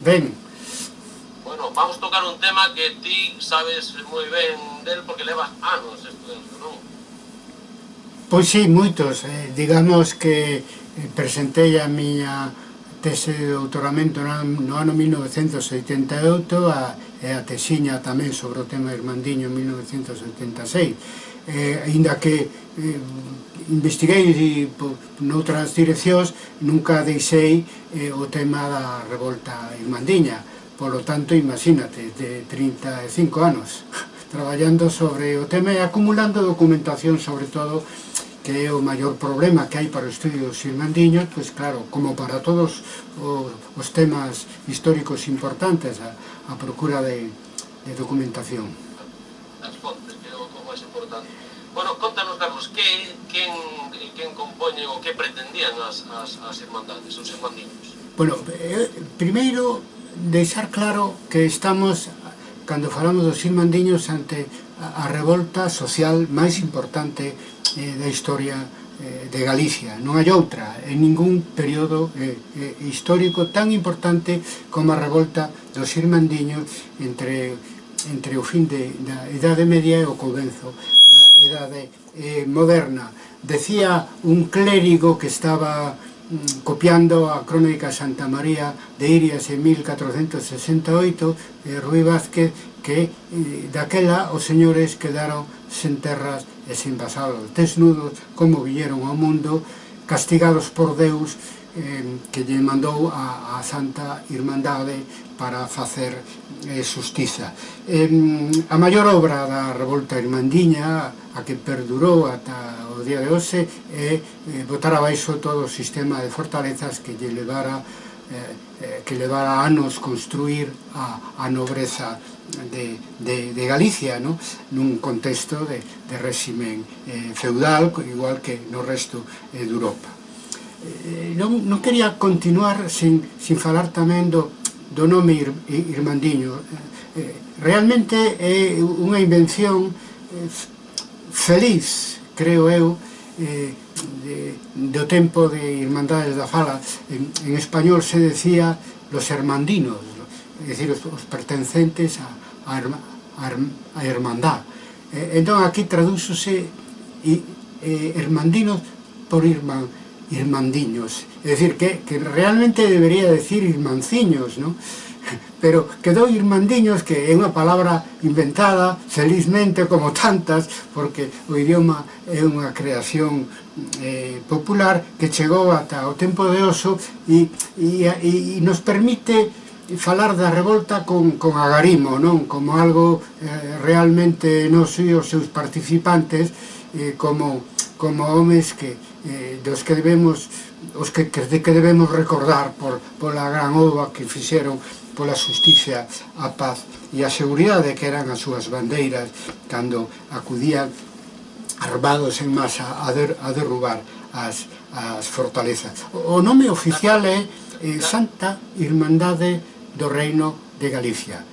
Ben. Bueno, vamos tocar un tema que ti sabes moi ben del porque levas anos estudando, non? Pois sí, moitos. Eh, digamos que eh, presentei a miña tese de doutoramento no ano 1988 a, e a tesiña tamén sobre o tema Irmandiño en 1976 eh, aínda que eh, investiguei noutras direccións, nunca deixei eh, o tema da revolta irmandiña. Polo tanto, imagínate, de 35 anos, traballando sobre o tema e acumulando documentación, sobre todo, que é o maior problema que hai para os estudios irmandiños, pois claro, como para todos os temas históricos importantes, a, a procura de, de documentación. As fontes. Bueno, contanos, Carlos, que, quen, quen compoñe o que pretendían as, as, as irmandades, os irmandiños? Bueno, eh, primeiro, deixar claro que estamos, cando falamos dos irmandiños, ante a, a revolta social máis importante eh, da historia eh, de Galicia. Non hai outra, en ningún período eh, eh, histórico tan importante como a revolta dos irmandiños entre entre o fin de, da Idade Media e o comenzo da Idade eh, Moderna. Decía un clérigo que estaba mm, copiando a crónica Santa María de Irias en 1468, eh, Rui Vázquez, que eh, daquela os señores quedaron sen terras e sen vasalos, desnudos, como vieron ao mundo, castigados por Deus, eh, que lle mandou a, a Santa Irmandade para facer eh, justiza. Eh, a maior obra da Revolta Irmandiña, a que perdurou ata o día de hoxe, é eh, botar abaixo todo o sistema de fortalezas que lle levara eh, eh que levara anos construir a, a nobreza de, de, de Galicia no? nun contexto de, de réximen eh, feudal igual que no resto eh, de Europa. Eh, non, non quería continuar sin, sin falar tamén do, do nome Ir, Irmandiño. Eh, eh, realmente é unha invención feliz creo eu de, do tempo de Irmandades da Fala. En, en español se decía los hermandinos é dicir, os, os pertencentes a, a, a, a hermandad entón aquí tradúxose eh, hermandinos por irmandad Irmandiños. É dicir, que, que realmente debería decir Irmanciños, non? pero quedou Irmandiños que é unha palabra inventada felizmente como tantas porque o idioma é unha creación eh, popular que chegou ata o tempo de oso e, e, e nos permite falar da revolta con, con agarimo non como algo eh, realmente nos e os seus participantes eh, como como homes que eh, dos que debemos os que, que, que debemos recordar por, pola gran ova que fixeron pola justicia, a paz e a seguridade que eran as súas bandeiras cando acudían armados en masa a, der, a derrubar as, as fortalezas. O nome oficial é eh, Santa Irmandade do Reino de Galicia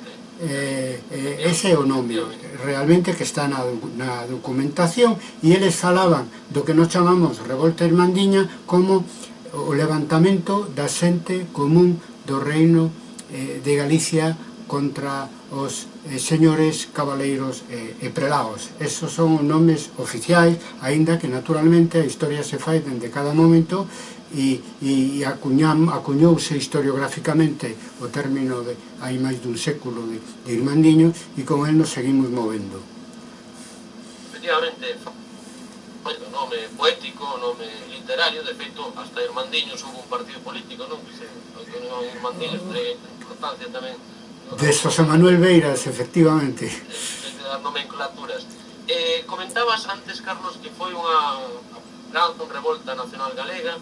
eh, eh, ese é o nome realmente que está na, na documentación e eles falaban do que nos chamamos Revolta Irmandiña como o levantamento da xente común do reino eh, de Galicia contra os eh, señores cabaleiros eh, e prelaos. Esos son os nomes oficiais, aínda que naturalmente a historia se fai dende cada momento e, e acuñam, acuñouse historiográficamente o término de hai máis dun século de, de Irmandiño e con el nos seguimos movendo. Efectivamente, o nome poético, o nome literario, de feito, hasta Irmandiños houve un partido político, non? Que se, que non Irmandiños, de importancia tamén. De José Manuel Beiras, efectivamente. De, de, de nomenclaturas. Eh, comentabas antes, Carlos, que foi unha gran revolta nacional galega,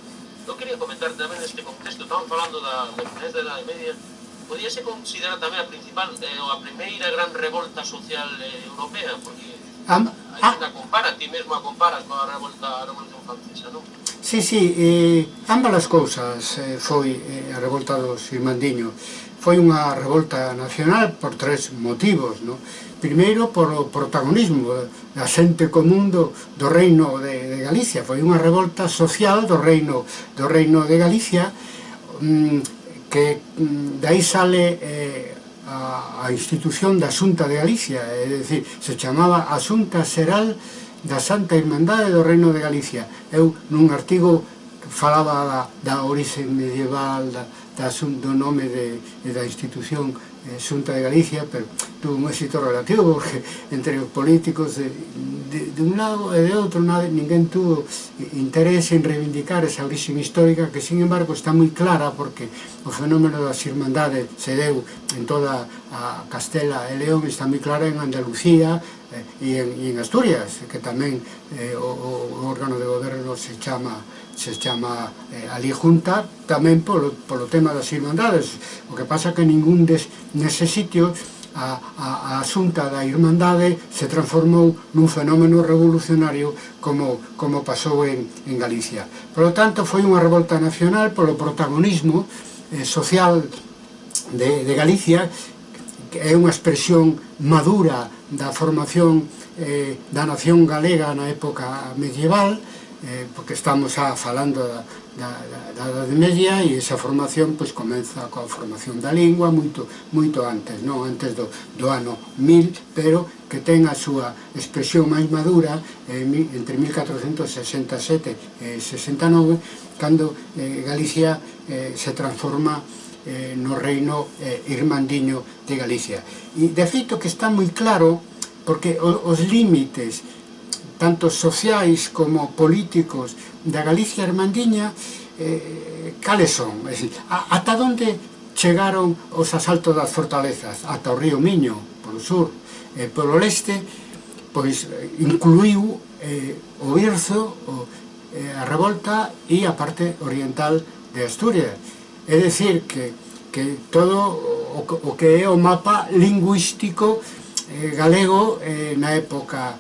Eu quería comentar tamén neste contexto, estamos falando da, da finais da Edade Media, podíase considerar tamén a principal, eh, a primeira gran revolta social eh, europea, porque Am, a, ah, compara, ti mesmo a comparas coa revolta, a revolución francesa, non? Sí, sí, eh, ambas as cousas eh, foi eh, a revolta dos Irmandiños. Foi unha revolta nacional por tres motivos, non? primeiro por o protagonismo da xente común do, do reino de, de Galicia. Foi unha revolta social do reino do reino de Galicia mm, que mm, dai sale eh, a, a institución da Xunta de Galicia, é dicir, se chamaba a Xunta Seral da Santa Irmandade do Reino de Galicia. Eu nun artigo falaba da, da orixe medieval, da, da, do nome de, da institución eh, Xunta de Galicia, pero tuvo un éxito relativo, porque entre os políticos de, de, de un lado e de outro nada, ninguén tuvo interés en reivindicar esa origen histórica que, sin embargo, está moi clara porque o fenómeno das irmandades se deu en toda a Castela e León, está moi clara en Andalucía, eh, e en, e en Asturias, que tamén eh, o, o órgano de goberno se chama se chama eh, ali junta tamén polo, polo tema das irmandades o que pasa que ningún des, nese sitio a, a, a asunta da irmandade se transformou nun fenómeno revolucionario como, como pasou en, en Galicia. Por lo tanto, foi unha revolta nacional polo protagonismo eh, social de, de Galicia, que é unha expresión madura da formación eh, da nación galega na época medieval, eh, porque estamos a falando da, da, da, da Edade Media e esa formación pois comeza coa formación da lingua moito moito antes, non antes do, do ano 1000, pero que ten a súa expresión máis madura eh, entre 1467 e 69 cando eh, Galicia eh, se transforma eh, no reino eh, irmandiño de Galicia. E de feito que está moi claro porque os límites tanto sociais como políticos da Galicia Armandiña eh, cales son? Es decir, a, ata onde chegaron os asaltos das fortalezas? Ata o río Miño, polo sur, e eh, polo leste, pois eh, incluiu eh, o Irzo, o, eh, a revolta e a parte oriental de Asturias. É dicir que, que todo o, o que é o mapa lingüístico eh, galego eh, na época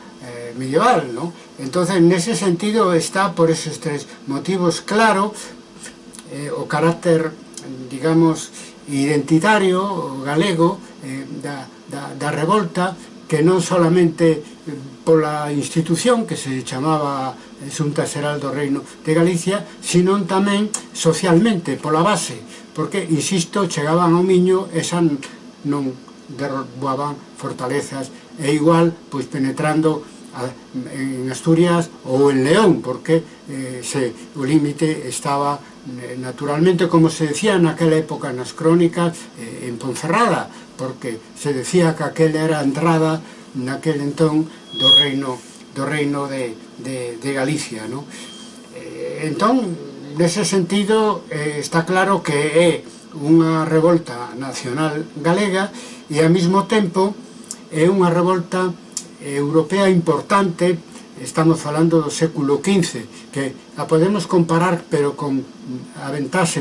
medieval, ¿no? Entonces, en ese sentido está, por esos tres motivos, claro, eh, o carácter, digamos, identitario, o galego, eh, da, da, da revolta, que non solamente eh, pola institución que se chamaba Xunta eh, Xeral do Reino de Galicia, sino tamén socialmente, pola base, porque, insisto, chegaban ao Miño e xa non derrobaban fortalezas, e igual, pois penetrando Eh, en Asturias ou en León, porque eh, se, o límite estaba eh, naturalmente, como se decía naquela época nas crónicas, eh, en Ponferrada, porque se decía que aquel era a entrada naquel entón do reino do reino de, de, de Galicia, No? Eh, entón, nese sentido, eh, está claro que é unha revolta nacional galega e ao mesmo tempo é unha revolta europea importante estamos falando do século XV que a podemos comparar pero con a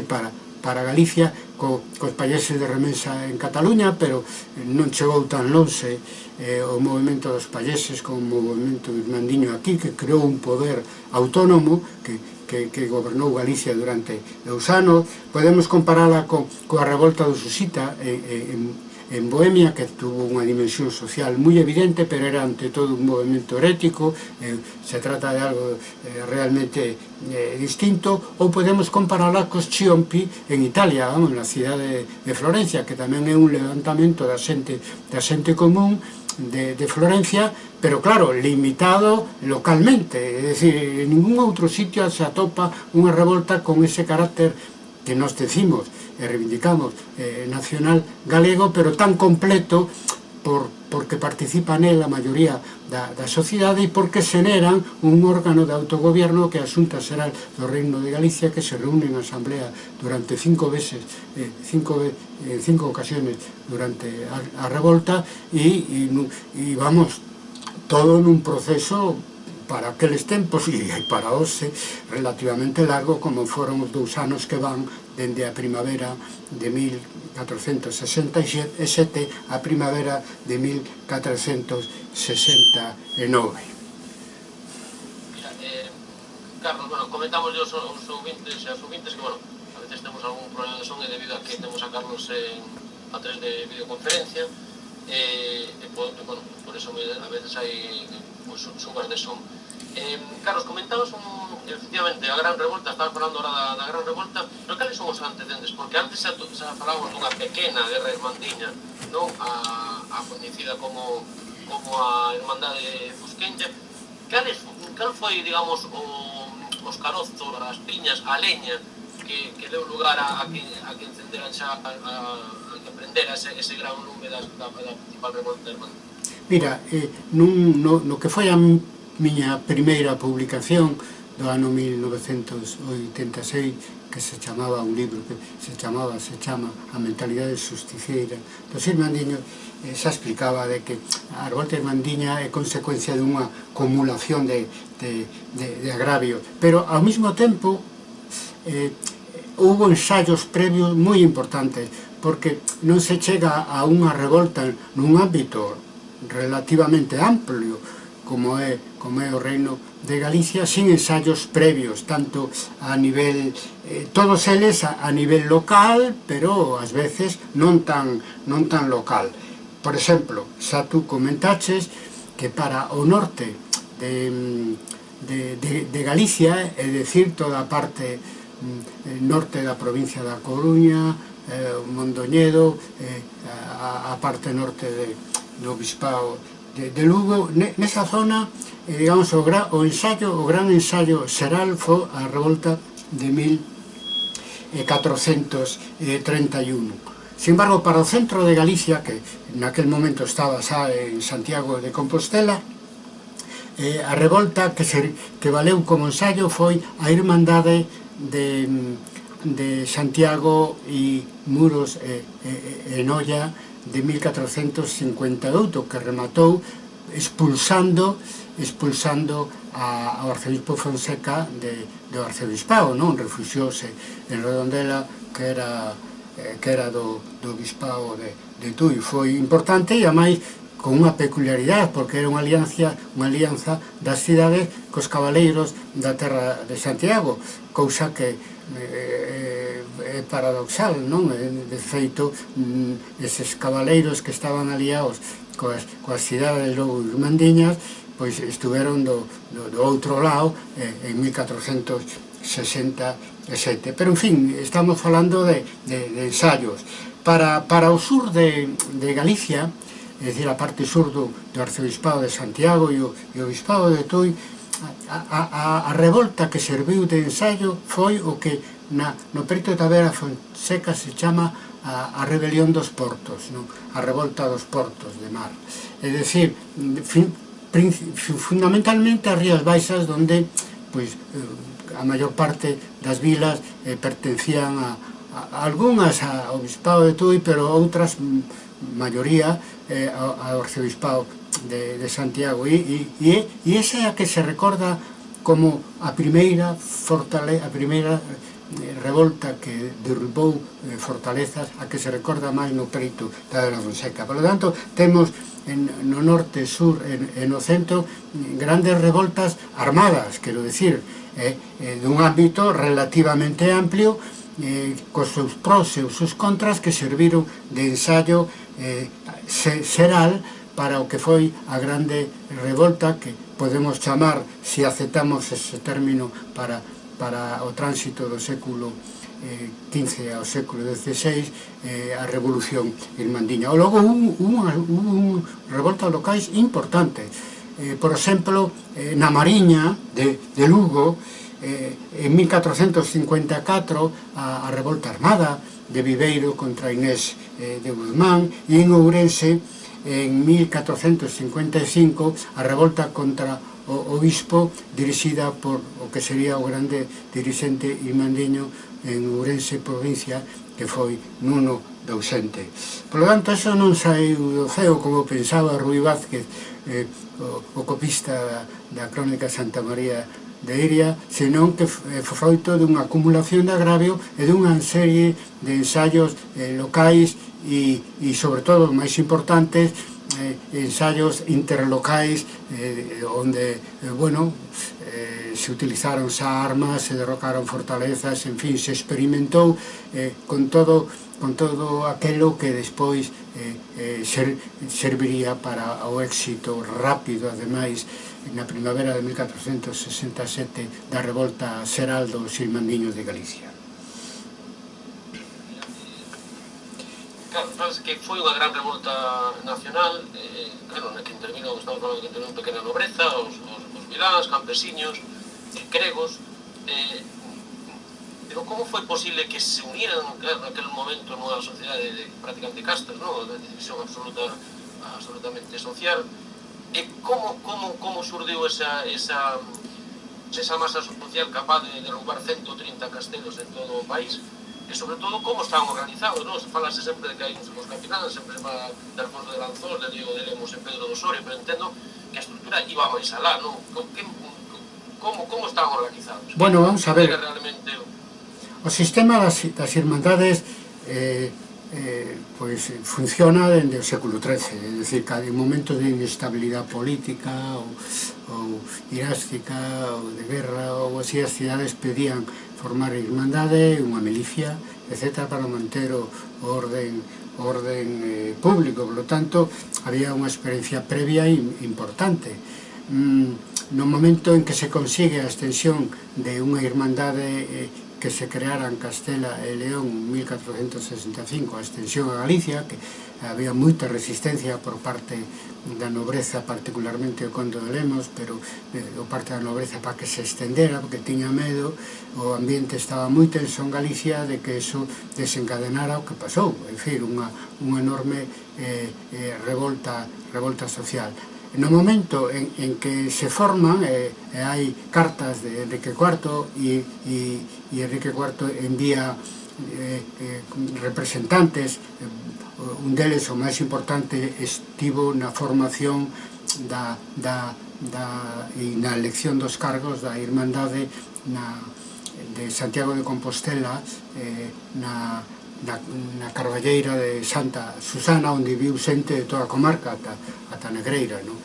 para, para Galicia co, cos países de remensa en Cataluña pero non chegou tan longe eh, o movimento dos países como o movimento irmandiño aquí que creou un poder autónomo que que, que gobernou Galicia durante dous anos, podemos comparala co, coa revolta do Susita eh, eh, en, en, en Bohemia, que tuvo unha dimensión social moi evidente, pero era ante todo un movimento herético, eh, se trata de algo eh, realmente eh, distinto, ou podemos compararla cos Chiompi en Italia, vamos, na cidade de, Florencia, que tamén é un levantamento da xente, da xente común, de, de Florencia, pero claro, limitado localmente, é dicir, en ningún outro sitio se atopa unha revolta con ese carácter que nos decimos, e reivindicamos eh, nacional galego, pero tan completo por, porque participa nel a maioría da, da sociedade e porque xeneran un órgano de autogobierno que asunta será do Reino de Galicia que se reúne en asamblea durante cinco veces, eh, cinco, eh, cinco ocasiones durante a, a revolta e, e, e vamos, todo nun proceso para aqueles tempos e para hoxe relativamente largo como foron os dous anos que van dende a primavera de 1467 a primavera de 1469. Eh, Carlos, bueno, comentamos aos, os ouvintes e as ouvintes que, bueno, a veces temos algún problema de son e debido a que temos a Carlos en, a través de videoconferencia eh, e, e, bueno, por eso a veces hai pues, subas de son. Eh, Carlos, comentabas un, efectivamente a Gran Revolta, estabas falando ahora da, da Gran Revolta, pero cales son os antecedentes? Porque antes xa, xa falábamos dunha pequena guerra irmandiña, non? A, a coñecida como, como a Irmandade Fusquencha. Cales, cal foi, digamos, o, os carozos, as piñas, a leña que, que deu lugar a, a, que, a que encenderan xa, a, a, a que prendera ese, ese gran lume da, da, da principal revolta irmandiña? Mira, eh, nun, no, no que foi a miña primeira publicación do ano 1986 que se chamaba un libro que se chamaba, se chama A mentalidade susticeira dos irmandiños eh, xa explicaba de que a revolta irmandiña é consecuencia dunha acumulación de, de, de, de agravio. Pero ao mesmo tempo eh, houve ensaios previos moi importantes porque non se chega a unha revolta nun ámbito relativamente amplio como é, como é o Reino de Galicia, sin ensaios previos, tanto a nivel, eh, todos eles a, a nivel local, pero ás veces non tan, non tan local. Por exemplo, xa tú comentaches que para o norte de, de, de, de Galicia, é dicir, toda a parte mm, eh, norte da provincia da Coruña, eh, Mondoñedo, eh, a, a parte norte de, do Bispao de, de Lugo, nesa zona, eh, digamos, o, gra, o ensaio, o gran ensaio xeral foi a revolta de 1431. Eh, eh, Sin embargo, para o centro de Galicia, que naquel momento estaba xa en Santiago de Compostela, eh, a revolta que, se, que valeu como ensaio foi a Irmandade de, de Santiago e Muros eh, e, e, e Noia de 1458 que rematou expulsando expulsando a, ao arcebispo Fonseca de, do arcebispado, non? refuxiose en Redondela que era eh, que era do, do bispao de, de Tui. Foi importante e amais con unha peculiaridade, porque era unha alianza, unha alianza das cidades cos cabaleiros da terra de Santiago, cousa que eh, é paradoxal, non? De feito, mm, eses cabaleiros que estaban aliados coas, coas cidades de Logo Irmandiñas, pois estuveron do, do, do outro lado eh, en 1467. Pero, en fin, estamos falando de, de, de ensayos. Para, para o sur de, de Galicia, é dicir, a parte sur do, do Arzobispado de Santiago e o, e o Bispado de Tui, a, a, a, a revolta que serviu de ensaio foi o que na, no Perito de Tavera Fonseca se chama a, a rebelión dos portos, non? a revolta dos portos de mar. É dicir, fin, fundamentalmente as Rías Baixas donde pois, eh, a maior parte das vilas eh, pertencían a, a, a algunhas ao Bispado de Tui, pero outras mm, maioría eh, ao, Arcebispado de, de Santiago e, e, e esa é a que se recorda como a primeira fortaleza, a primeira Eh, revolta que derrubou eh, fortalezas a que se recorda máis no peito da de la Fonseca. Por lo tanto, temos en, no norte, sur e no centro mm, grandes revoltas armadas, quero decir, eh, eh, dun ámbito relativamente amplio eh, cos seus pros e os seus contras que serviron de ensayo eh, seral para o que foi a grande revolta que podemos chamar, se aceptamos ese término para para o tránsito do século eh, XV ao século XVI eh, a revolución irmandiña. O logo un, un, un revolta locais importante. Eh, por exemplo, eh, na Mariña de, de Lugo, eh, en 1454, a, a revolta armada de Viveiro contra Inés eh, de Guzmán, e en Ourense, en 1455, a revolta contra o obispo dirixida por o que sería o grande dirixente irmandiño en Ourense provincia que foi Nuno Dausente. Por lo tanto, eso non saiu do ceo como pensaba Rui Vázquez, eh, o, o copista da crónica Santa María de Iria, senón que eh, foi froito dunha acumulación de agravio e dunha serie de ensaios eh, locais e, e sobre todo, máis importantes, eh, ensayos interlocais eh, onde, eh, bueno, eh, se utilizaron xa armas, se derrocaron fortalezas, en fin, se experimentou eh, con todo con todo aquelo que despois eh, eh, ser, serviría para o éxito rápido, ademais, na primavera de 1467 da revolta Seraldo Silmandiño de Galicia. France que foi unha gran revolta nacional, eh, claro, na que intervino, estamos falando que intervino pequena nobreza, os, os, os viláns, campesiños, eh, gregos, eh, pero como foi posible que se uniran claro, naquel momento nunha sociedade de, prácticamente castas, non? de división absoluta, absolutamente social, eh, e como, como, como surdiu esa, esa, esa masa social capaz de derrubar 130 castelos en todo o país, e sobre todo como están organizados, non? Se falase sempre de que hai uns os capitáns, sempre se fala de Alfonso de Lanzón, de Diego de Lemos e Pedro do Sorio, pero entendo que a estrutura iba máis alá, non? Como, como están organizados? Bueno, vamos a ver. Realmente... O sistema das, das irmandades eh, eh, pois funciona dende o século XIII, é dicir, cada momento de inestabilidade política ou, ou irástica ou de guerra ou así as cidades pedían formar irmandade, unha milicia, etc. para manter o orden orden eh, público, polo tanto, había unha experiencia previa importante. Mm, no momento en que se consigue a extensión de unha irmandade eh, que se creara en Castela e León en 1465 a extensión a Galicia, que había moita resistencia por parte da nobreza particularmente o conto de Lemos pero eh, o parte da nobreza para que se estendera porque tiña medo o ambiente estaba moi tenso en Galicia de que eso desencadenara o que pasou. En fin, unha, unha enorme eh, eh, revolta, revolta social. No momento en, en que se forman eh, hai cartas de Enrique IV e, e, e Enrique IV envía eh, eh, representantes eh, un deles o máis importante estivo na formación da, da, da, e na elección dos cargos da Irmandade na, de Santiago de Compostela eh, na, na, na Carballeira de Santa Susana onde viu xente de toda a comarca ata, ata Negreira non?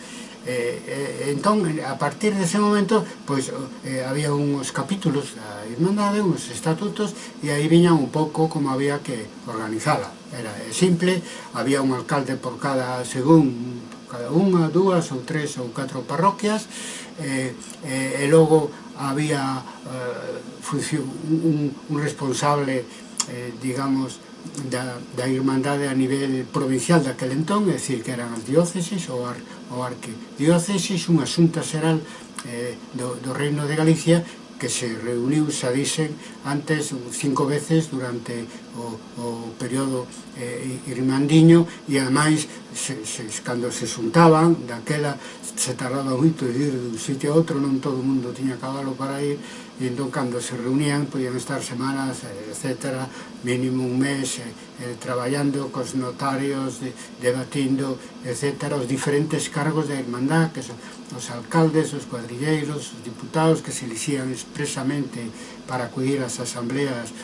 Eh, eh, entón, a partir dese momento, pois, eh, había uns capítulos da Irmandade, uns estatutos, e aí viñan un pouco como había que organizala. Era eh, simple, había un alcalde por cada, según, cada unha, dúas ou tres ou catro parroquias, eh, eh, e logo había eh, función, un, un responsable, eh, digamos, da, da Irmandade a nivel provincial daquele entón, é dicir, que eran as dióceses ou, ar, ou arquidióceses, unha xunta xeral eh, do, do Reino de Galicia que se reuniu, xa dixen, antes cinco veces durante o, o período eh, irmandiño e ademais se, se, cando se xuntaban daquela se tardaba moito de ir dun sitio a outro non todo o mundo tiña cabalo para ir e entón cando se reunían podían estar semanas, eh, etc., mínimo un mes, eh, eh, traballando cos notarios, de, debatindo, etc., os diferentes cargos da Irmandad, que son os alcaldes, os cuadrilleiros, os diputados que se elixían expresamente para acudir ás asambleas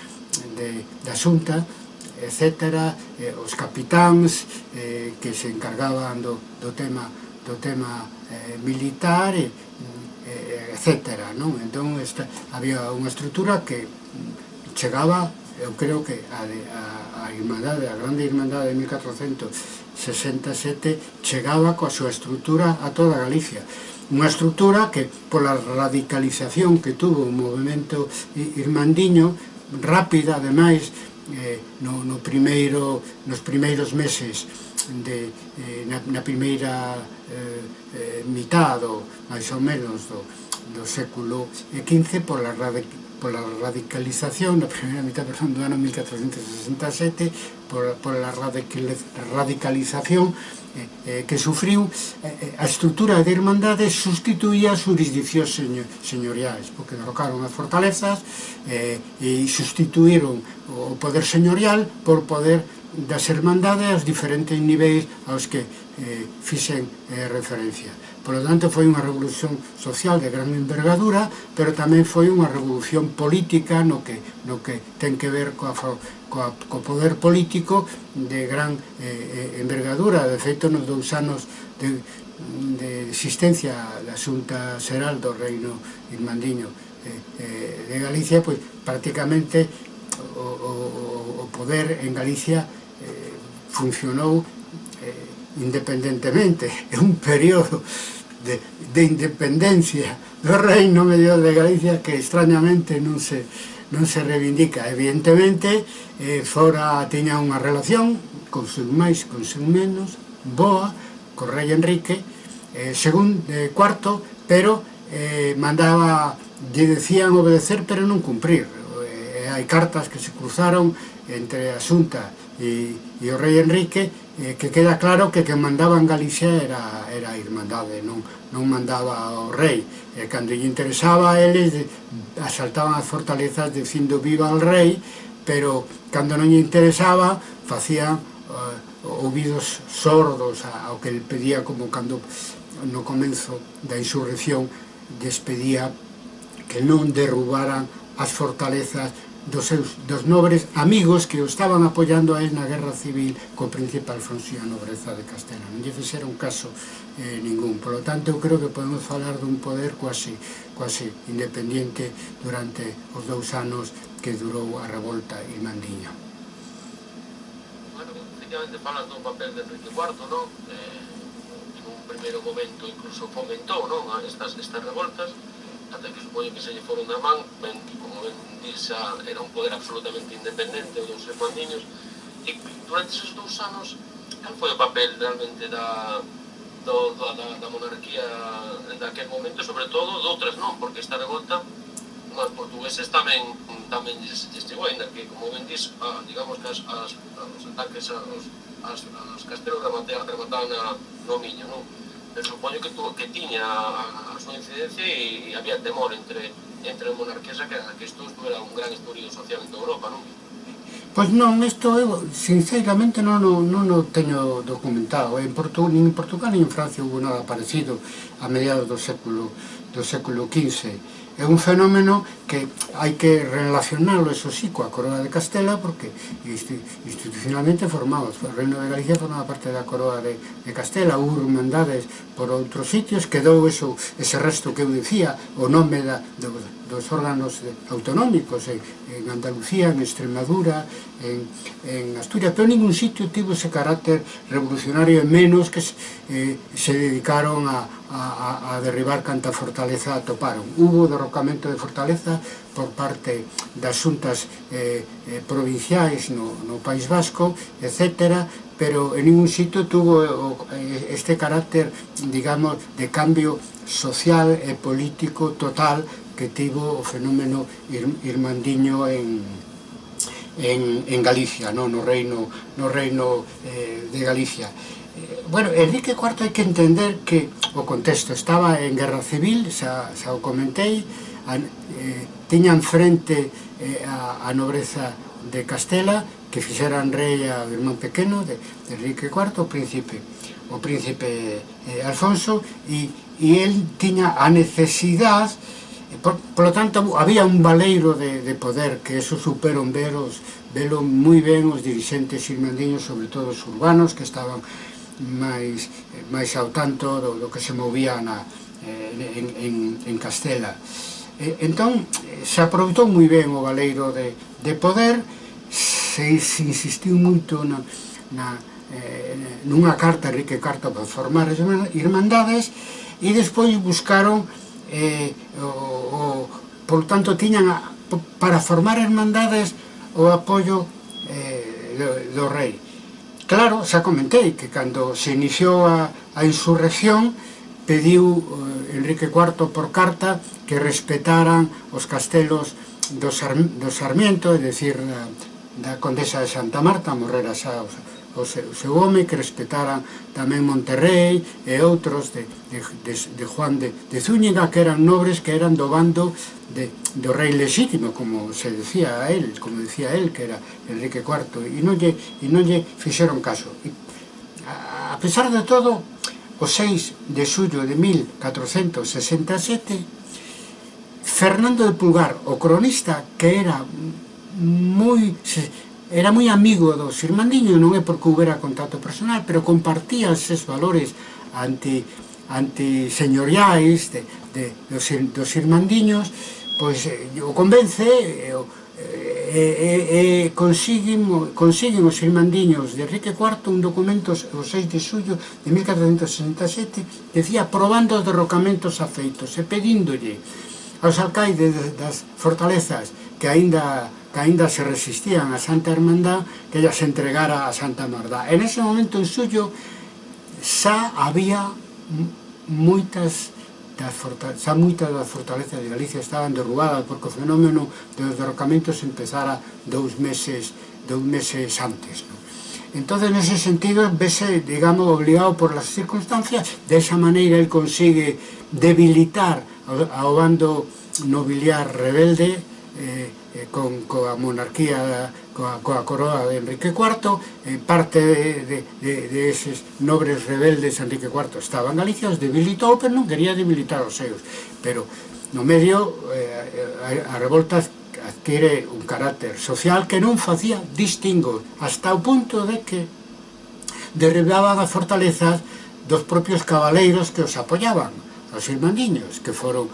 de, da xunta, etc., eh, os capitáns eh, que se encargaban do, do tema, do tema eh, militar, e, etcétera, non? Entón, esta, había unha estrutura que chegaba, eu creo que a, de, a, a Irmandade, a Grande Irmandade de 1467, chegaba coa súa estrutura a toda Galicia. Unha estrutura que, pola radicalización que tuvo o movimento irmandiño, rápida, ademais, eh, no, no primeiro, nos primeiros meses de, eh, na, na primeira eh, eh, mitad, ou máis ou menos, do, do século XV pola, por la radicalización na primeira mitad do ano 1467 pola, pola radicalización eh, eh, que sufriu eh, eh a estrutura de hermandades sustituía as jurisdiccións señor, señoriais porque derrocaron as fortalezas eh, e sustituíron o poder señorial por poder das hermandades aos diferentes niveis aos que eh, fixen eh, referencia. Por lo tanto, foi unha revolución social de gran envergadura, pero tamén foi unha revolución política no que, no que ten que ver coa, coa, co poder político de gran eh, eh, envergadura. De feito, nos dous anos de, de existencia da Xunta Xeral do Reino Irmandiño eh, eh, de Galicia, pois prácticamente o, o, o poder en Galicia eh, funcionou independentemente, é un período de, de independencia do Reino Medio de Galicia que extrañamente non se, non se reivindica. Evidentemente, eh, fora tiña unha relación, con seu máis, con seu menos, boa, co rei Enrique, eh, según eh, cuarto, pero eh, mandaba, lle decían obedecer, pero non cumprir. Eh, hai cartas que se cruzaron entre Asunta e, e o rei Enrique, eh, que queda claro que quem mandaba en Galicia era, era a Irmandade, non, non mandaba o rei. E cando lle interesaba a eles asaltaban as fortalezas dicindo viva al rei, pero cando non lle interesaba facían eh, ouvidos sordos ao que ele pedía como cando no comenzo da insurrección despedía que non derrubaran as fortalezas dos seus dos nobres amigos que o estaban apoiando a él na guerra civil co príncipe Alfonso e a nobreza de Castela. Non lle fixeron caso eh, ningún. Por lo tanto, eu creo que podemos falar dun poder quase, quase independiente durante os dous anos que durou a revolta irmandiña. Bueno, efectivamente falas do papel de Enrique IV, non? Eh, en un primeiro momento incluso fomentou non? estas, estas revoltas, ata que supoño que se lle foron da man, ben, como ben disa, ah, era un poder absolutamente independente, dos seus Juan e durante esos dous anos, cal foi o papel realmente da, do, da, da, da monarquía daquel momento, sobre todo doutras non, porque esta revolta os portugueses tamén tamén lles chegou, ainda que, como ben dis, a, ah, digamos que as, as, os ataques aos, as, aos castelos remataban a, no miño, non? eu supoño que, tu, que tiña a, a súa incidencia e, e había temor entre entre a monarquía sacada que isto era un gran estudio social en toda Europa, non? Pois non, isto eu sinceramente non, non, non o teño documentado. En Portu, nin en Portugal nin en Francia hubo nada parecido a mediados do século do século XV é un fenómeno que hai que relacionarlo, eso sí, coa coroa de Castela, porque institucionalmente formaba, o Reino de Galicia formaba parte da coroa de, de Castela, ou hermandades por outros sitios, quedou eso, ese resto que eu dicía, o nome da, do, dos órganos autonómicos en, en Andalucía, en Extremadura, en, en Asturias, pero ningún sitio tivo ese carácter revolucionario e menos que se, eh, se dedicaron a, a, a, derribar canta fortaleza atoparon. Hubo derrocamento de fortaleza por parte das xuntas eh, eh, provinciais no, no País Vasco, etc., pero en ningún sitio tuvo eh, este carácter, digamos, de cambio social e político total que tivo o fenómeno irmandiño en, en, en Galicia, no, no reino, no reino eh, de Galicia bueno, Enrique IV hai que entender que o contexto estaba en guerra civil, xa, xa o comentei, a, eh, tiñan frente eh, a, a nobreza de Castela, que fixeran rei a irmán pequeno de, de Enrique IV, o príncipe, o príncipe eh, Alfonso, e, e el tiña a necesidade Por, por lo tanto, había un valeiro de, de poder que eso superon veros, velo moi ben os dirigentes irmandiños, sobre todo os urbanos, que estaban máis, máis ao tanto do, do que se movía na, eh, en, en, en Castela. E, entón, se aproveitou moi ben o Valeiro de, de poder, se, se insistiu moito na, na, eh, nunha carta, Enrique Carta, para formar as irmandades, e despois buscaron, eh, o, o, por tanto, tiñan a, para formar irmandades o apoio eh, do, do rei. Claro, xa comentei que cando se iniciou a, a insurrección pediu eh, Enrique IV por carta que respetaran os castelos do, Sar, do Sarmiento, é dicir, da, da Condesa de Santa Marta, Morrera xa os, o seu, o seu home que respetaran tamén Monterrey e outros de, de, de, de Juan de, de Zúñiga que eran nobres que eran do bando de, do rei legítimo como se decía a él, como decía él que era Enrique IV e non lle, e non lle fixeron caso. E, a, a pesar de todo o 6 de xullo de 1467 Fernando de Pulgar, o cronista que era moi era moi amigo do irmandiños, non é porque houbera contacto personal, pero compartía os valores anti, antiseñoriais de, de, dos, dos Xirmandiños, pois eh, o convence, e, e, e, e consiguen, consiguen os irmandiños de Enrique IV un documento o 6 de xullo de 1467, decía, probando os derrocamentos afeitos e pedíndolle aos alcaides das fortalezas que aínda que aínda se resistían a Santa Hermandad que ella se entregara a Santa Mardá. En ese momento en suyo xa había moitas das xa moitas das fortalezas de Galicia estaban derrubadas porque o fenómeno dos derrocamentos empezara dous meses dous meses antes. ¿no? Entonces, en ese sentido, vese, digamos, obligado por las circunstancias, de esa maneira él consigue debilitar ao bando nobiliar rebelde, eh, eh, con, coa monarquía, coa, coa coroa de Enrique IV, eh, parte de, de, de eses nobres rebeldes Enrique IV estaba en Galicia, os debilitou, pero non quería debilitar os seus. Pero no medio eh, a, a revolta adquire un carácter social que non facía distingos, hasta o punto de que derribaban as fortalezas dos propios cabaleiros que os apoyaban, os irmandiños, que foron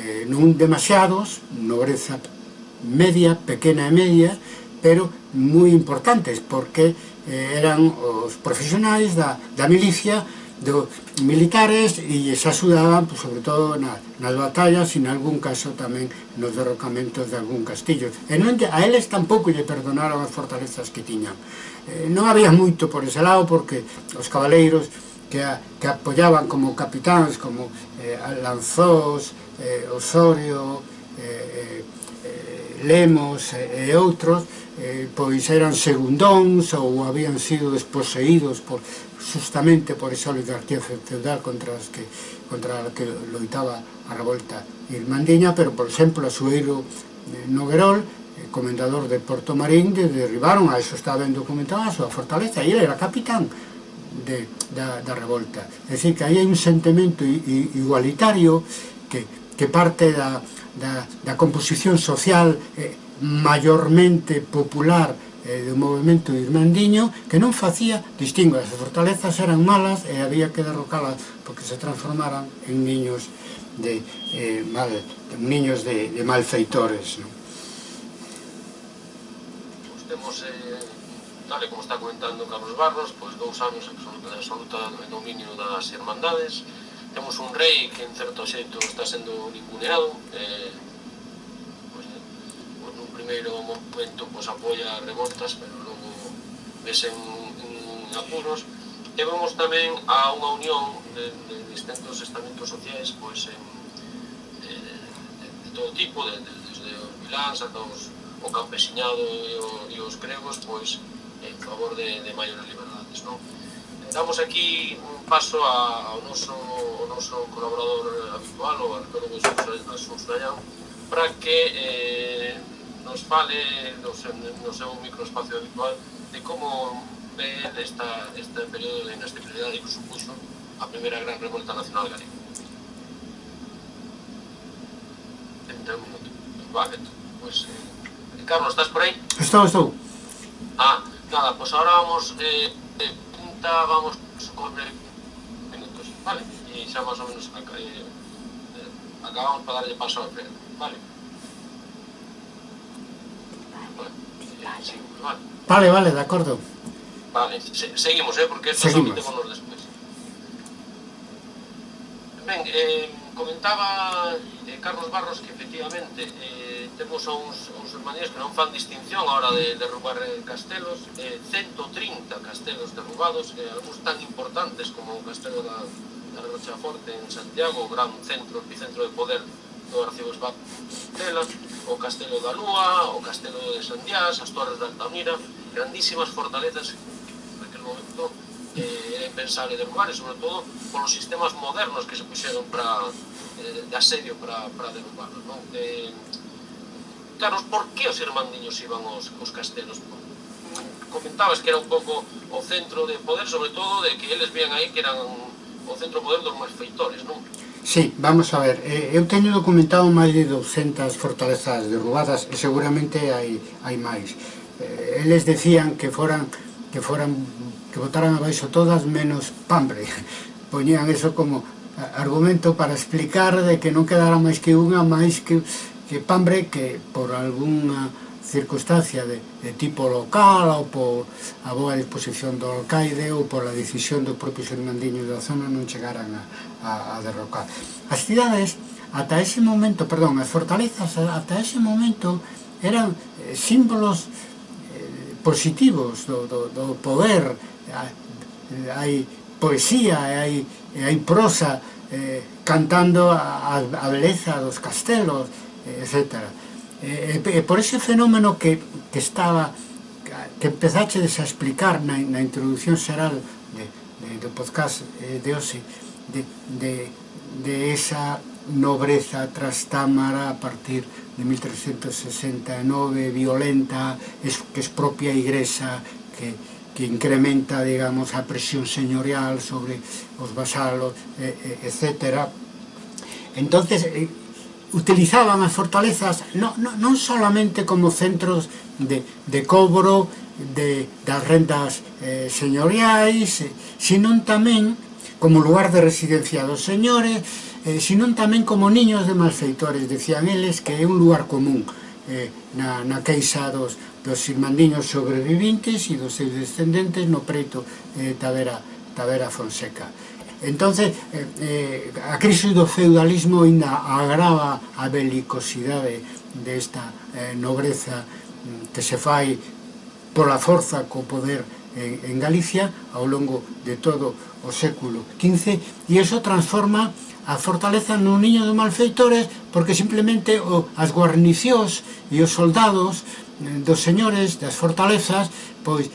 eh, non demasiados, nobreza media, pequena e media, pero moi importantes, porque eh, eran os profesionais da, da milicia, dos militares, e se axudaban, pues, sobre todo na, nas batallas, e en algún caso tamén nos derrocamentos de algún castillo. E non, a eles tampouco lle perdonaron as fortalezas que tiñan. Eh, non había moito por ese lado, porque os cabaleiros, que, a, que apoyaban como capitáns, como eh, Lanzós, eh, Osorio, eh, eh, Lemos e outros, eh, pois eran segundóns ou habían sido desposeídos por, justamente por esa oligarquía feudal contra as que contra a que loitaba a revolta irmandiña, pero, por exemplo, a Sueiro eh, Noguerol, eh, comendador de Porto Marín, de derribaron, a eso está ben documentado, a súa fortaleza, e ele era capitán de, da, da revolta. É dicir, que aí hai un sentimento igualitario que, que parte da, da, da composición social eh, maiormente popular eh, do movimento irmandiño que non facía distingo, as fortalezas eran malas e había que derrocalas porque se transformaran en niños de eh, mal, niños de, de malfeitores non? Pues temos eh, tal como está comentando Carlos Barros pois dous anos absoluta, absoluta dominio das irmandades temos un rei que en certo xeito está sendo ninguneado eh, pois, pois nun primeiro momento pois, apoia revoltas pero logo vese en, en apuros e vemos tamén a unha unión de, de distintos estamentos sociais pois, en, de, de, de todo tipo de, de, desde os vilans ata os, o campesiñado e, o, e os gregos pois en favor de, de maiores liberdades non? damos aquí un paso a, ao noso noso colaborador eh, habitual, o arqueólogo Xuxrayán, para que eh, nos fale no seu, no seu microespacio habitual de como ve esta, este período de inestabilidade que supuxo a primeira gran revolta nacional galega. Entón, vale, pues, eh, Carlos, estás por aí? Estou, estou. Ah, nada, pois pues ahora vamos, eh, eh, punta, vamos con... Eh, minutos, vale? e xa máis ou menos ac eh, eh acabamos para darlle paso ao freno, vale? Vale, vale. Vale, vale, de acordo. Vale, se seguimos, eh, porque esto seguimos. nos despois. Ben, eh, comentaba eh, Carlos Barros que efectivamente eh, temos a uns, uns hermanías que non fan distinción a hora de derrubar eh, castelos, eh, 130 castelos derrubados, eh, algúns tan importantes como o castelo da, na Rocha Forte en Santiago, gran centro, epicentro de poder do arcebo Tela, o Castelo da Lúa, o Castelo de Sandiás, as Torres de Altamira, grandísimas fortalezas en naquele momento eh, era impensable de derrubar, e sobre todo polos sistemas modernos que se puxeron para, eh, de asedio para, para derrubarlos. Non? Eh, claro, por que os irmandiños iban os, os castelos? Comentabas que era un pouco o centro de poder, sobre todo de que eles vían aí que eran o Centro poder dos Malfeitores, non? Sí, vamos a ver, eh, eu teño documentado máis de 200 fortalezas derrubadas e seguramente hai, hai máis. Eh, eles decían que foran que foran que botaran abaixo todas menos Pambre. Poñían eso como argumento para explicar de que non quedara máis que unha, máis que, que Pambre que por algunha circunstancia de, de tipo local ou por a boa disposición do alcaide ou por a decisión do propio xermandiño da zona non chegaran a, a, a derrocar. As cidades, ata ese momento, perdón, as fortalezas, ata ese momento, eran eh, símbolos eh, positivos do, do, do poder, ah, hai poesía e hai, e hai prosa eh, cantando a, a beleza dos castelos, eh, etc. E, e por ese fenómeno que, que estaba que empezaches a explicar na, na introducción xeral de, de, do podcast eh, de hoxe de, de, de esa nobreza trastámara a partir de 1369 violenta es, que es propia igresa que, que incrementa digamos a presión señorial sobre os vasalos eh, eh, etcétera. Entonces eh, utilizaban as fortalezas non, non, non solamente como centros de, de cobro de, das rendas eh, señoriais, eh, senón tamén como lugar de residencia dos señores, eh, senón tamén como niños de malfeitores, decían eles que é un lugar común eh, na, na queixa dos, dos irmandiños sobrevivintes e dos seus descendentes no preto eh, Tavera, Tavera Fonseca entonces eh, eh, a crise do feudalismo ainda agrava a belicosidade desta eh, nobreza mm, que se fai pola forza co poder en, en Galicia ao longo de todo o século XV e iso transforma a fortaleza nun niño de malfeitores porque simplemente o, as guarnicións e os soldados mm, dos señores das fortalezas pois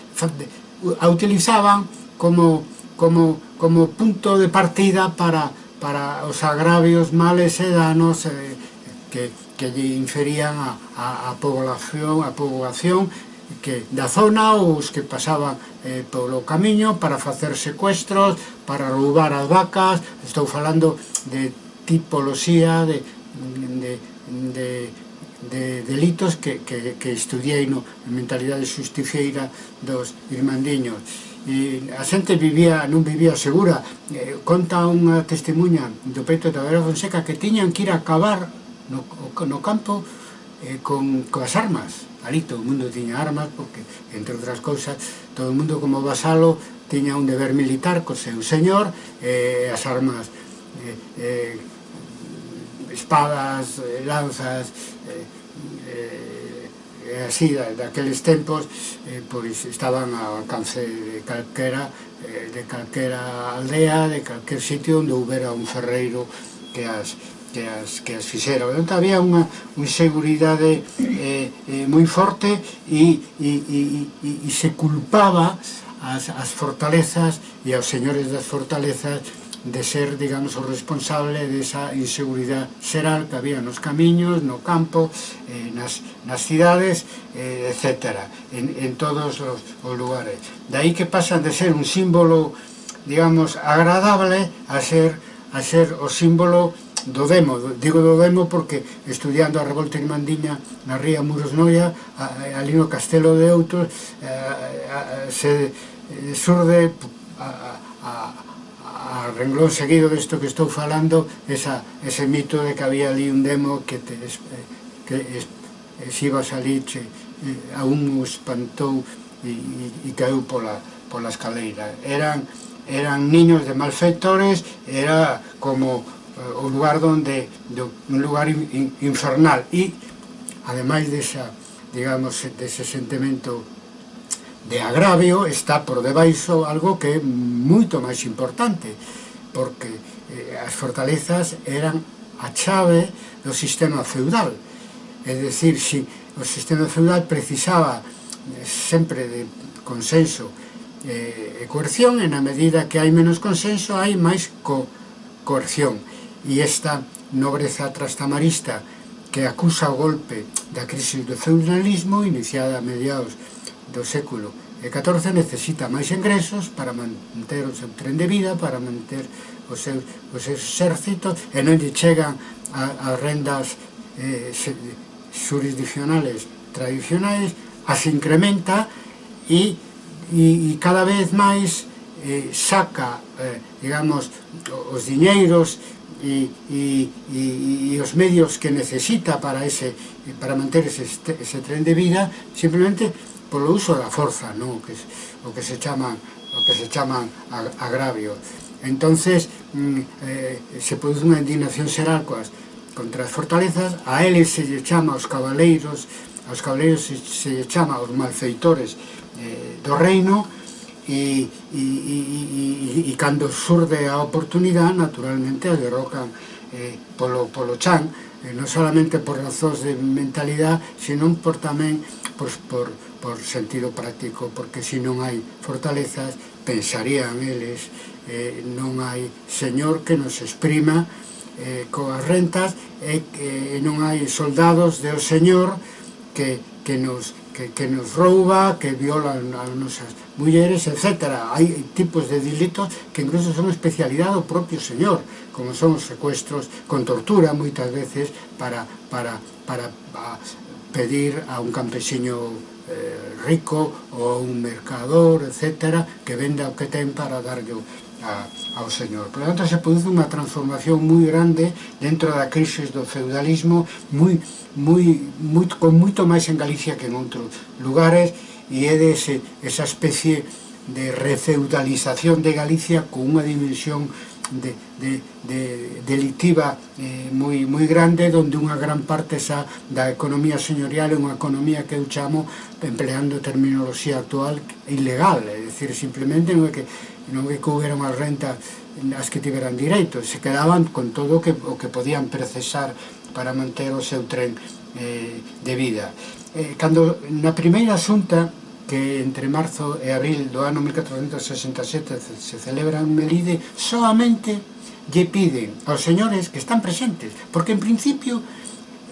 a utilizaban como como, como punto de partida para, para os agravios males e danos eh, que, que lle inferían a, a, a población a población que da zona ou os que pasaban eh, polo camiño para facer secuestros, para roubar as vacas, estou falando de tipoloxía de, de, de de delitos que, que, que estudiei no mentalidade xusticieira dos irmandiños. E a xente vivía, non vivía segura. Eh, conta unha testemunha do peito da Vera Fonseca que tiñan que ir a cavar no, no campo eh, con, coas armas. Ali todo o mundo tiña armas porque entre outras cousas todo o mundo como vasalo tiña un deber militar co seu señor eh, as armas eh, eh, espadas, eh, lanzas, eh, eh, eh así da, daqueles tempos eh, pois estaban ao alcance de calquera eh, de calquera aldea de calquer sitio onde houbera un ferreiro que as que as, que as fixera. Entón, había unha, unha seguridade eh, eh, moi forte e, e, e, e, e se culpaba as, as fortalezas e aos señores das fortalezas de ser, digamos, o responsable desa inseguridade xeral que había nos camiños, no campo, eh, nas, nas cidades, eh, etc. En, en todos os, os lugares. De aí que pasan de ser un símbolo, digamos, agradable a ser, a ser o símbolo do demo. Digo do demo porque estudiando a revolta irmandiña na ría Muros Noia, ali no Castelo de Outros, eh, se eh, surde a, a, a a renglón seguido disto que estou falando esa, ese mito de que había ali un demo que te, que es, es a salir che, eh, a un espantou e, e, e caeu pola, pola escaleira eran, eran niños de malfeitores era como eh, o lugar donde do, un lugar in, infernal. E ademais desa digamos dese sentimento de agravio está por debaixo algo que é moito máis importante, porque eh, as fortalezas eran a chave do sistema feudal. É dicir, se o sistema feudal precisaba eh, sempre de consenso eh, e coerción, e na medida que hai menos consenso, hai máis co coerción. E esta nobreza trastamarista que acusa o golpe da crise do feudalismo iniciada a mediados do século XIV necesita máis ingresos para manter o seu tren de vida, para manter o seu, o seu exército, e non lle chegan as rendas eh, jurisdicionales tradicionais, as incrementa e, e, e cada vez máis eh, saca, eh, digamos, os diñeiros e, e, e, e os medios que necesita para ese para manter ese, ese tren de vida simplemente polo uso da forza, non? Que, o que se chaman o que se chaman agravio. Entonces, mm, eh, se produce unha indignación xeral coas contra as fortalezas, a eles se lle chama os cabaleiros, aos cabaleiros se, se lle chama os malfeitores eh, do reino, e, e, e, e, e cando surde a oportunidade, naturalmente, a derrocan eh, polo, polo chan, eh, non solamente por razóns de mentalidade, senón por tamén por, por, por sentido práctico, porque se non hai fortalezas, pensarían eles, eh, non hai señor que nos exprima eh, coas rentas, e eh, non hai soldados do señor que, que nos que, que nos rouba, que viola as nosas mulleres, etc. Hai tipos de delitos que incluso son especialidade do propio señor, como son secuestros, con tortura moitas veces para, para, para pedir a un campesiño eh, rico ou un mercador, etc., que venda o que ten para darlle a, ao señor. Por lo tanto, se produce unha transformación moi grande dentro da crise do feudalismo, moi, moi, moi, con moito máis en Galicia que en outros lugares, e é dese, esa especie de de refeudalización de Galicia con unha dimensión de, de, de delictiva eh, moi, moi grande donde unha gran parte xa da economía señorial é unha economía que eu chamo empleando terminoloxía actual ilegal, é dicir, simplemente non é que non é que houbera as rentas as que tiveran direito, se quedaban con todo o que, o que podían precesar para manter o seu tren eh, de vida. Eh, cando na primeira xunta que entre marzo e abril do ano 1467 se celebra en Melide, solamente lle piden aos señores que están presentes, porque en principio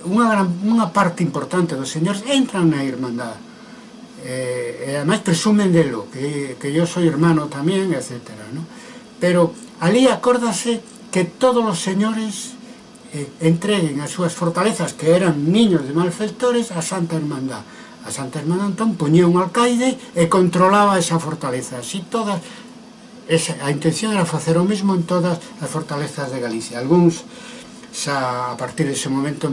unha, gran, unha parte importante dos señores entran na Irmandad, eh, e ademais presumen delo, que, que yo soy hermano tamén, etc. ¿no? Pero ali acórdase que todos os señores eh, entreguen as súas fortalezas, que eran niños de malfeitores, a Santa Hermandad a Santa Hermana Antón poñía un alcaide e controlaba esa fortaleza. Así todas, esa, a intención era facer o mesmo en todas as fortalezas de Galicia. Alguns, xa a partir dese momento,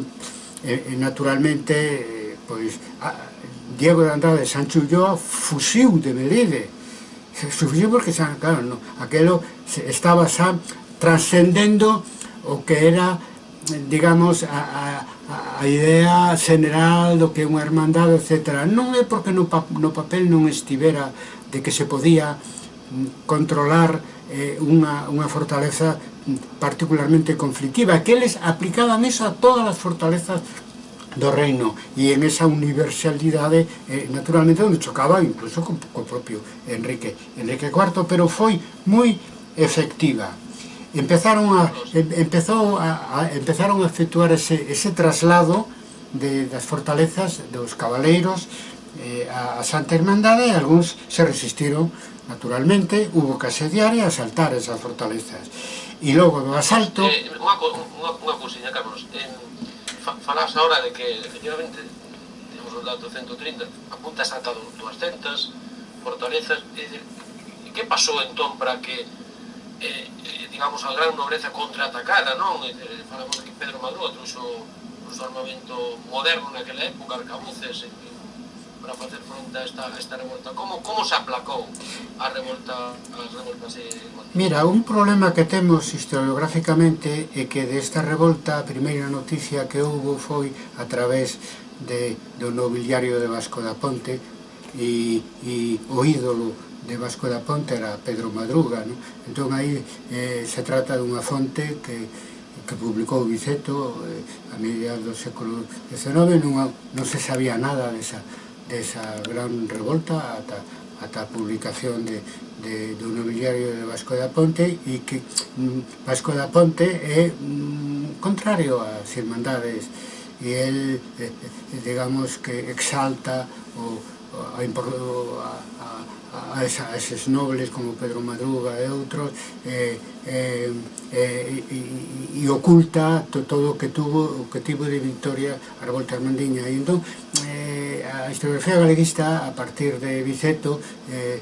eh, naturalmente, eh, pois, a, Diego de Andrade Sancho Ulloa fusiu de Melide. Fusiu porque, xa, claro, no, aquelo estaba xa transcendendo o que era, digamos, a, a a idea general do que é unha hermandade, etc. Non é porque no, pa, no papel non estivera de que se podía mm, controlar eh, unha, unha fortaleza mm, particularmente conflictiva, que eles aplicaban eso a todas as fortalezas do reino e en esa universalidade eh, naturalmente onde chocaba incluso co, co propio Enrique Enrique IV pero foi moi efectiva empezaron a, empezou a, a, empezaron a efectuar ese, ese traslado de, das fortalezas dos cabaleiros eh, a, a Santa Hermandade e algúns se resistiron naturalmente, hubo que asediar e asaltar esas fortalezas. E logo do asalto eh, unha, unha, unha cousinha, Carlos. En, fa, ahora de que efectivamente temos un dato 130 apuntas ata 200 fortalezas e, e que pasou entón para que eh, digamos, a gran nobreza contraatacada, non? Eh, eh falamos de que Pedro Maduro trouxo un armamento moderno naquela época, arcabuces, eh, para facer fronte a esta, a esta revolta. Como, como se aplacou a revolta, as revoltas? Eh, Mira, un problema que temos historiográficamente é que desta revolta a primeira noticia que houve foi a través de, do nobiliario de Vasco da Ponte e, e o ídolo de Vasco da Ponte era Pedro Madruga non? entón aí eh, se trata dunha fonte que, que publicou Viceto eh, a mediados do século XIX non, non se sabía nada desa, desa gran revolta ata, ata a publicación de, de, do nobiliario de Vasco da Ponte e que mm, Vasco da Ponte é mm, contrario ás irmandades e el, eh, eh digamos, que exalta o, a, a, a a, esa, a eses nobles como Pedro Madruga e outros eh, eh, eh, e, e oculta to, todo o que tuvo o que tivo de Victoria Arbol Armandiña. E entón eh, a historiografía galeguista a partir de Viceto eh,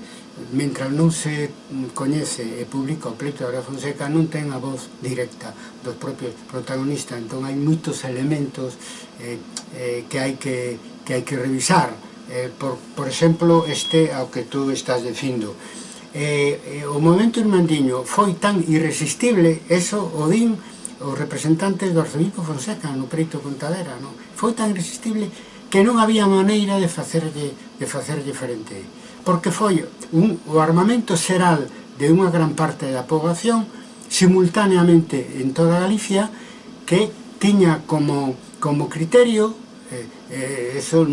mentras non se coñece e publica o pleito da Fonseca non ten a voz directa dos propios protagonistas. Entón hai moitos elementos eh, eh, que hai que, que hai que revisar eh, por, por exemplo, este ao que tú estás dicindo. Eh, eh, o momento irmandiño foi tan irresistible, eso o din os representantes do arzobispo Fonseca no Preito Contadera, non? foi tan irresistible que non había maneira de facerlle, de facerlle frente. Porque foi un, o armamento xeral de unha gran parte da poboación simultaneamente en toda Galicia que tiña como, como criterio eh, eh, eso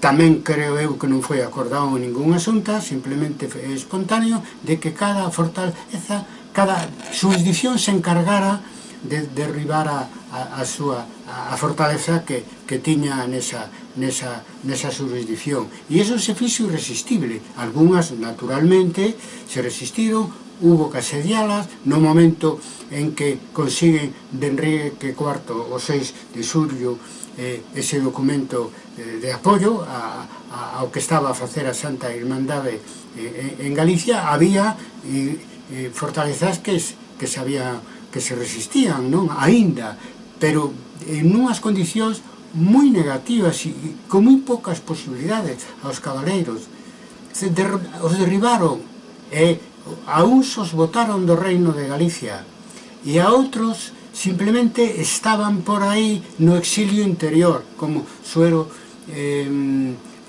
tamén creo eu que non foi acordado en ningún asunto, simplemente foi espontáneo de que cada fortaleza, cada jurisdicción se encargara de derribar a, a, a súa a, fortaleza que, que tiña nesa, nesa, nesa jurisdicción. E iso se fixo irresistible. Algúnas, naturalmente, se resistiron, hubo que asedialas, no momento en que consiguen de Enrique IV o 6 de Xulio eh, ese documento eh, de apoio a, a, ao que estaba a facer a Santa Irmandade eh, en Galicia, había eh, fortalezas que, que se había, que se resistían, non? Aínda, pero en unhas condicións moi negativas e con moi poucas posibilidades aos cabaleiros. Se der, os derribaron e a uns os botaron do reino de Galicia e a outros simplemente estaban por aí no exilio interior, como Suero eh,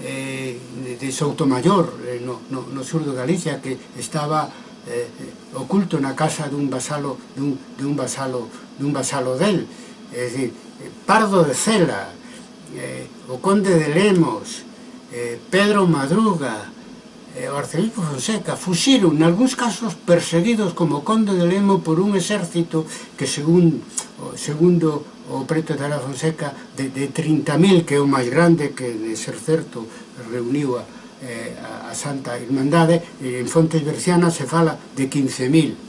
eh, de Soutomayor, eh, no, no, no sur de Galicia, que estaba eh, oculto na casa dun vasalo dun, dun vasalo dun vasalo del é dicir, Pardo de Cela eh, o Conde de Lemos eh, Pedro Madruga e o arcebispo Fonseca fuxiron nalgúns casos perseguidos como conde de Lemo por un exército que según segundo o preto de la Fonseca de, de 30.000 que é o máis grande que de ser certo reuniu a, eh, a Santa Irmandade e en Fontes Bercianas se fala de 15.000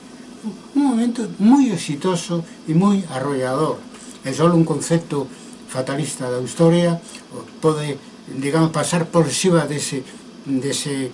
un momento moi exitoso e moi arrollador. É só un concepto fatalista da historia pode digamos pasar por xiva dese, dese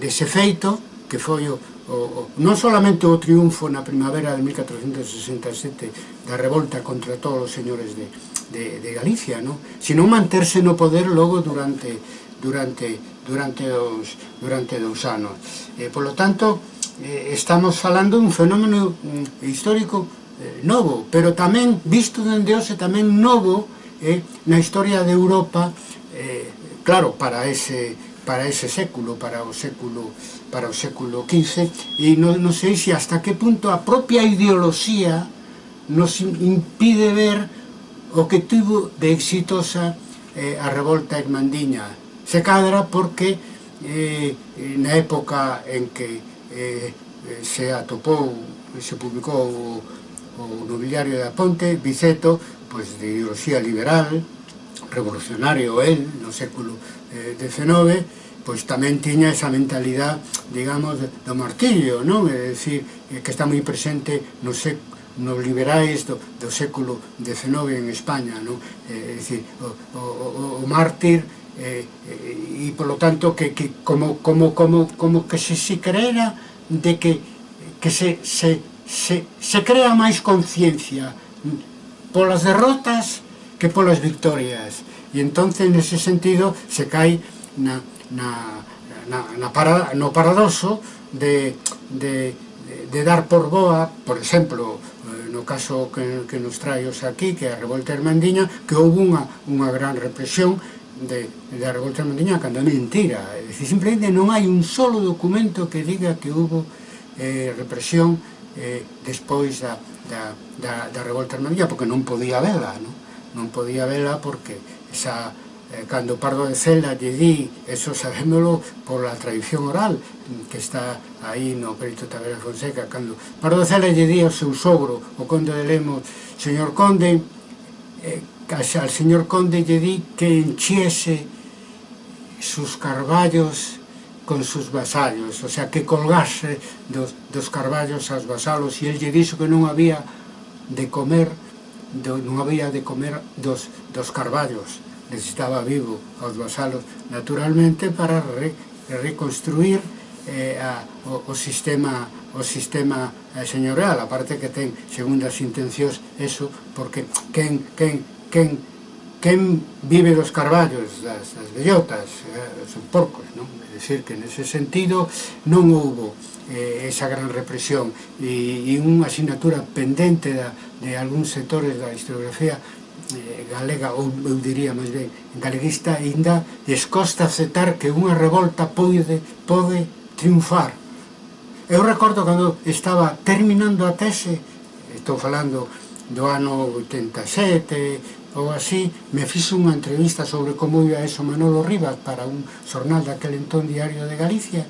dese feito que foi o, o, o, non solamente o triunfo na primavera de 1467 da revolta contra todos os señores de, de, de Galicia, no? sino manterse no poder logo durante durante durante os durante dous anos. Eh, polo tanto, eh, estamos falando dun fenómeno mm, histórico eh, novo, pero tamén visto dende hoxe tamén novo eh, na historia de Europa, eh, claro, para ese para ese século, para o século para o século XV, e non, non sei se hasta que punto a propia ideoloxía nos impide ver o que tuvo de exitosa eh, a revolta irmandiña. Se cadra porque eh, na época en que eh, eh se atopou, se publicou o, o nobiliario da Ponte, Biceto, pois de ideoloxía liberal, revolucionario el no século eh, XIX, pois tamén tiña esa mentalidade, digamos, do martirio, non? É dicir, eh, que está moi presente no século nos liberais do, do século XIX en España, non? É eh, dicir, o, o, o mártir eh, e polo tanto que, que como, como, como, como que se se creera de que, que se, se, se, se crea máis conciencia polas derrotas que polas victorias. E entonces, nese sentido, se cai na, na, na, na para, no paradoxo de, de, de dar por boa, por exemplo, eh, no caso que, que nos trae aquí, que é a Revolta Hermandiña, que houve unha, unha gran represión de, da Revolta Hermandiña cando é mentira. É dicir, simplemente non hai un solo documento que diga que houve eh, represión eh, despois da, da, da, da Revolta Hermandiña, porque non podía vela, non? non podía vela porque esa, eh, cando Pardo de Cela lle di, eso sabémolo por la tradición oral que está aí no Perito Tabela Fonseca, cando Pardo de Cela lle di ao seu sogro, o conde de Lemos, señor conde, eh, al señor conde lle di que enchiese sus carballos con sus vasallos, o sea, que colgase dos, dos carballos aos vasalos, e el lle dixo que non había de comer do, non había de comer dos, dos carballos necesitaba vivo aos vasalos naturalmente para re, reconstruir eh, a, o, o sistema o sistema eh, señorial aparte que ten segundas intencións eso porque quen, quen, quen, quen vive dos carballos das, das bellotas eh, son porcos non? é dicir que nese sentido non houbo eh, esa gran represión e, e unha asignatura pendente da, de algúns sectores da historiografía eh, galega, ou eu diría máis ben galeguista, ainda descosta aceptar que unha revolta pode, pode triunfar. Eu recordo cando estaba terminando a tese, estou falando do ano 87 ou así, me fixo unha entrevista sobre como iba eso Manolo Rivas para un xornal daquel entón Diario de Galicia,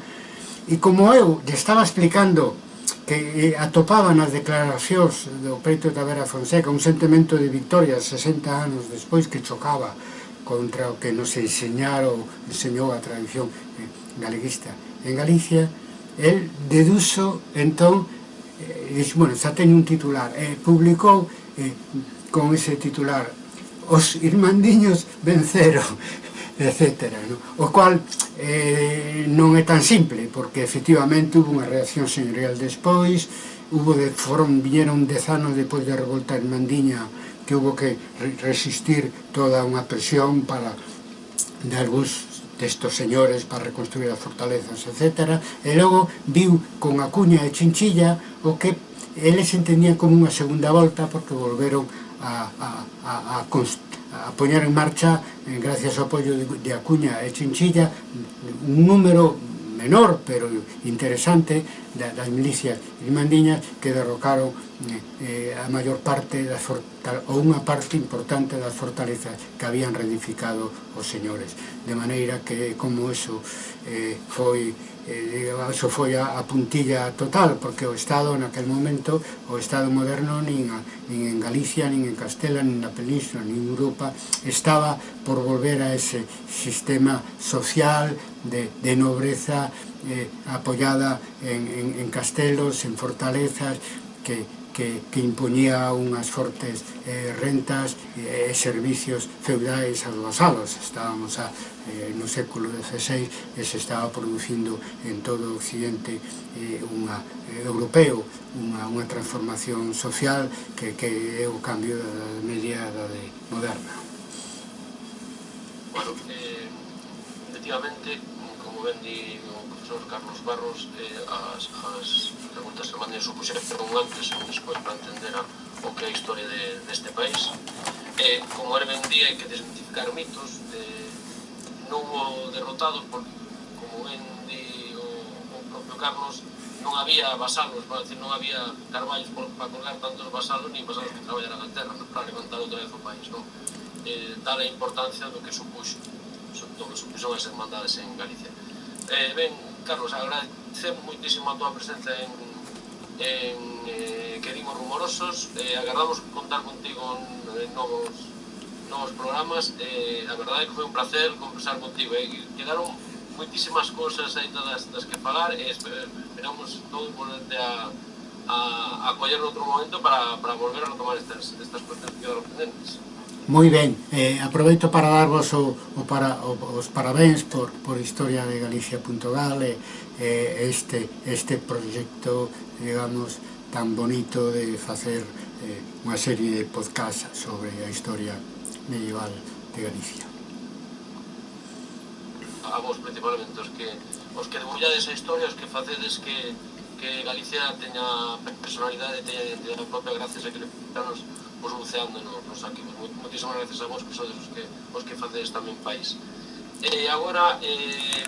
E como eu lle estaba explicando que eh, atopaban as declaracións do preto da Vera Fonseca un sentimento de victoria 60 anos despois que chocaba contra o que nos enseñaron, enseñou a tradición eh, galeguista en Galicia, el deduso, entón, eh, dixo, bueno, xa teño un titular, eh, publicou eh, con ese titular, os irmandiños venceron, etc. No? O cual eh, non é tan simple, porque efectivamente hubo unha reacción señorial despois, hubo de, foron, viñeron dez anos depois da revolta en Mandiña, que hubo que resistir toda unha presión para de algúns destos señores para reconstruir as fortalezas, etc. E logo viu con a cuña e chinchilla o que eles entendían como unha segunda volta porque volveron a, a, a, a, a poñer en marcha, eh, gracias ao apoio de Acuña e Chinchilla, un número menor, pero interesante, das milicias irmandiñas que derrocaron eh, eh, a maior parte das ou unha parte importante das fortalezas que habían reedificado os señores. De maneira que como eso foi eh, iso foi a, a puntilla total, porque o Estado naquel momento, o Estado moderno nin, a, nin en Galicia, nin en Castela, nin na Península, nin en Europa, estaba por volver a ese sistema social de, de nobreza eh, apoyada en, en, en castelos, en fortalezas, que que, que imponía unhas fortes eh, rentas e eh, servicios feudais aos vasalos. Estábamos a, eh, no século XVI e se estaba producindo en todo o Occidente eh, unha, eh, europeo unha, unha transformación social que, que é o cambio da media da de moderna. Bueno, eh, efectivamente, vendi o profesor Carlos Barros eh, as, as preguntas que mandei supuxeron antes ou despois para entender a, o que é a historia de, deste país eh, como era ben día hai que desmitificar mitos eh, non o derrotados porque como ben di o, o propio Carlos non había vasalos, para decir, non había carballos para colgar tantos vasalos ni vasalos que traballaran a terra para levantar outra vez o país, non? Eh, tal a importancia do que supuxo, do que supuxo as hermandades en Galicia. Eh, ben, Carlos, agradecemos moitísimo a túa presencia en, en eh, Querimos Rumorosos. Eh, agardamos contar contigo en, en novos, novos programas. Eh, a verdade é que foi un placer conversar contigo. Eh. Quedaron moitísimas cousas aí das, das que falar e esperamos todo volverte a, a, a coller outro momento para, para volver a retomar estas, estas cuestións que quedaron pendentes. Moi ben, eh, aproveito para darvos o, o para, o, os parabéns por, por Historia de Galicia.gal e eh, eh, este, este proxecto, digamos, tan bonito de facer eh, unha serie de podcast sobre a historia medieval de Galicia. A vos principalmente, os que, os que debullades a historia, os que facedes que, que Galicia teña personalidade, teña identidade propia gracias a que le vos buceando no, nos arquivos. Moitísimas gracias a vos, que sodes os que, os que facedes tamén país. E agora, eh,